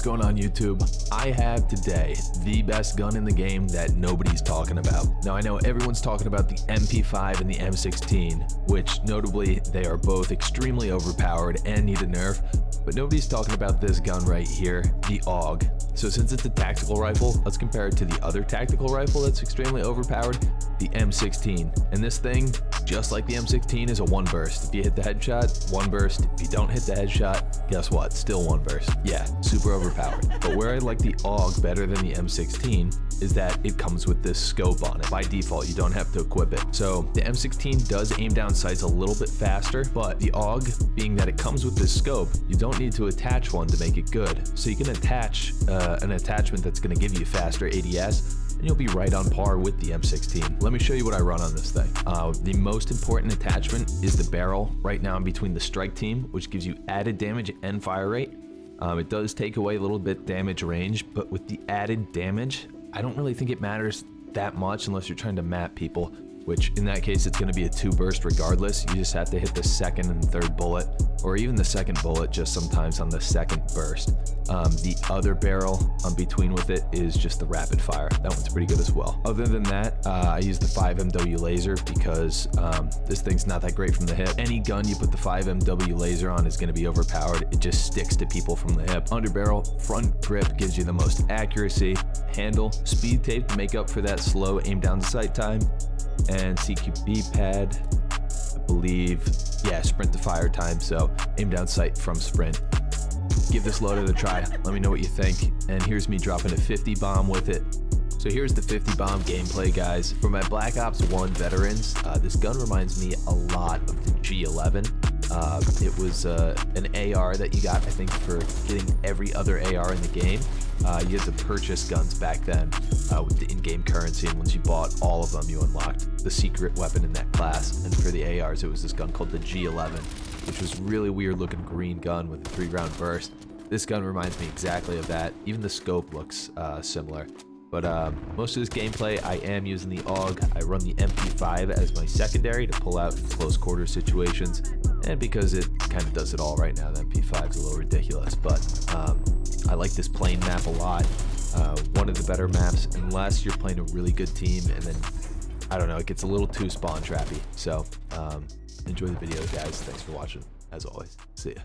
What's going on YouTube? I have today the best gun in the game that nobody's talking about. Now I know everyone's talking about the MP5 and the M16, which notably they are both extremely overpowered and need a nerf, but nobody's talking about this gun right here, the AUG. So since it's a tactical rifle, let's compare it to the other tactical rifle that's extremely overpowered, the M16. And this thing, just like the M16, is a one burst. If you hit the headshot, one burst. If you don't hit the headshot, guess what? Still one burst. Yeah, super overpowered. But where I like the AUG better than the M16 is that it comes with this scope on it. By default, you don't have to equip it. So the M16 does aim down sights a little bit faster, but the AUG, being that it comes with this scope, you don't need to attach one to make it good. So you can attach uh, an attachment that's going to give you faster ADS and you'll be right on par with the M16. Let me show you what I run on this thing. Uh, the most important attachment is the barrel. Right now I'm between the strike team, which gives you added damage and fire rate. Um, it does take away a little bit damage range, but with the added damage, I don't really think it matters that much unless you're trying to map people which in that case it's going to be a two burst regardless. You just have to hit the second and third bullet or even the second bullet just sometimes on the second burst. Um, the other barrel on between with it is just the rapid fire. That one's pretty good as well. Other than that, uh, I use the 5MW laser because um, this thing's not that great from the hip. Any gun you put the 5MW laser on is going to be overpowered. It just sticks to people from the hip. Underbarrel, front grip gives you the most accuracy. Handle, speed tape to make up for that slow aim down sight time and CQB pad, I believe, yeah, sprint to fire time. So aim down sight from sprint. Give this loaded a try. Let me know what you think. And here's me dropping a 50 bomb with it. So here's the 50 bomb gameplay, guys. For my Black Ops 1 veterans, uh, this gun reminds me a lot of the G11. Uh, it was uh, an AR that you got, I think, for getting every other AR in the game. Uh, you had to purchase guns back then uh, with the in-game currency, and once you bought all of them, you unlocked the secret weapon in that class. And for the ARs, it was this gun called the G11, which was really weird-looking green gun with a three-round burst. This gun reminds me exactly of that. Even the scope looks uh, similar. But um, most of this gameplay, I am using the AUG. I run the MP5 as my secondary to pull out in close quarter situations. And because it kind of does it all right now, the MP5 is a little ridiculous. But um, I like this plane map a lot. Uh, one of the better maps, unless you're playing a really good team. And then, I don't know, it gets a little too spawn trappy. So um, enjoy the video, guys. Thanks for watching, as always. See ya.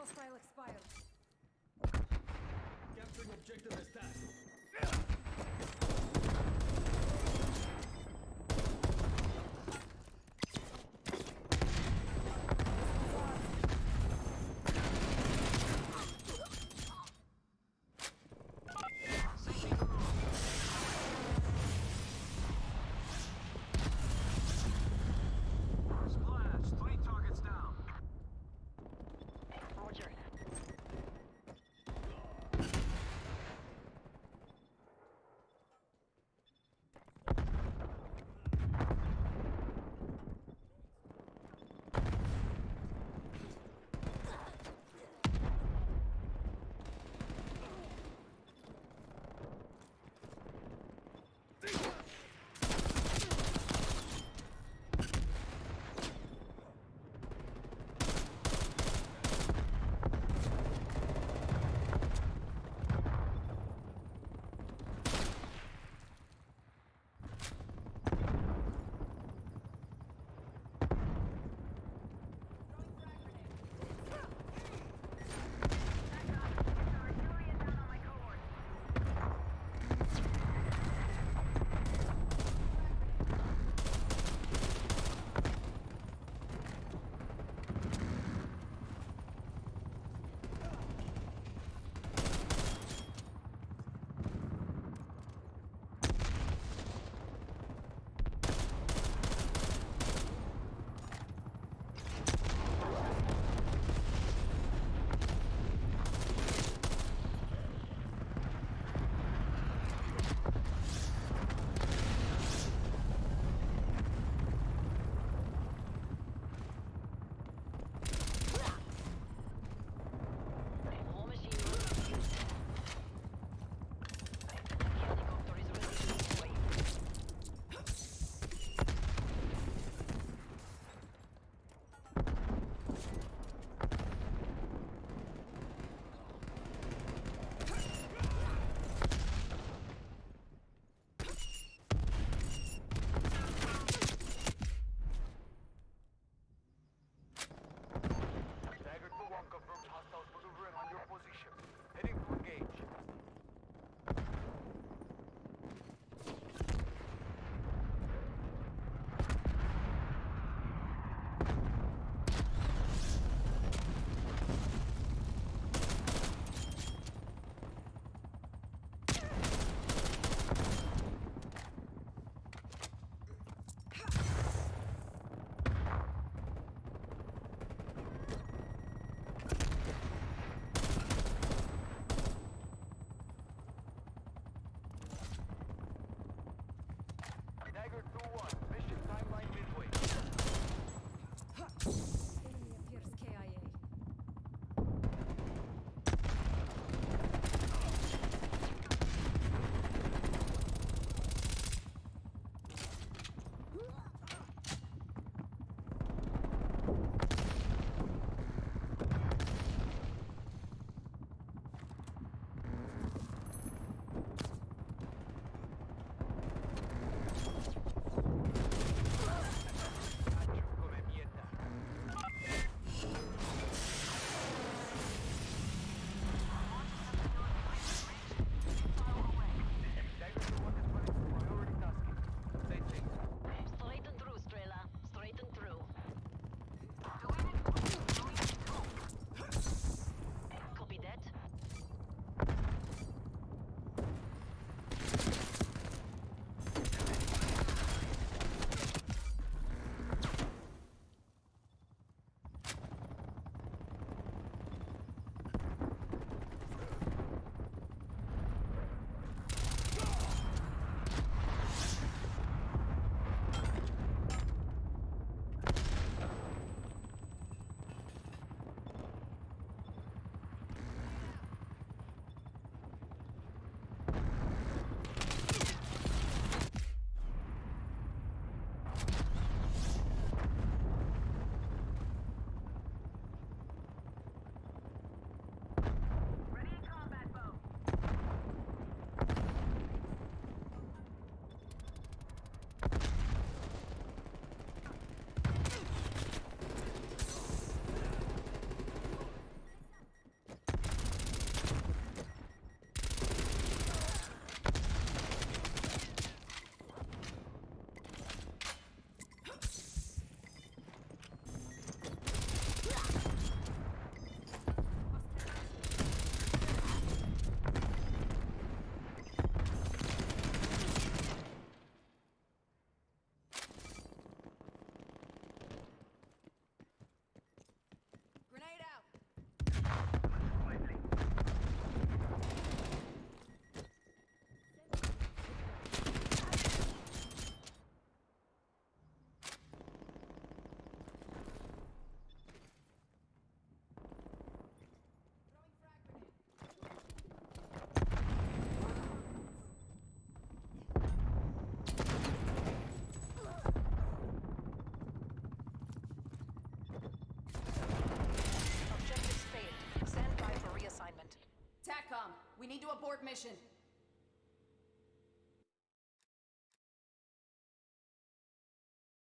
Hostile expired. Capturing objective is task. Mission.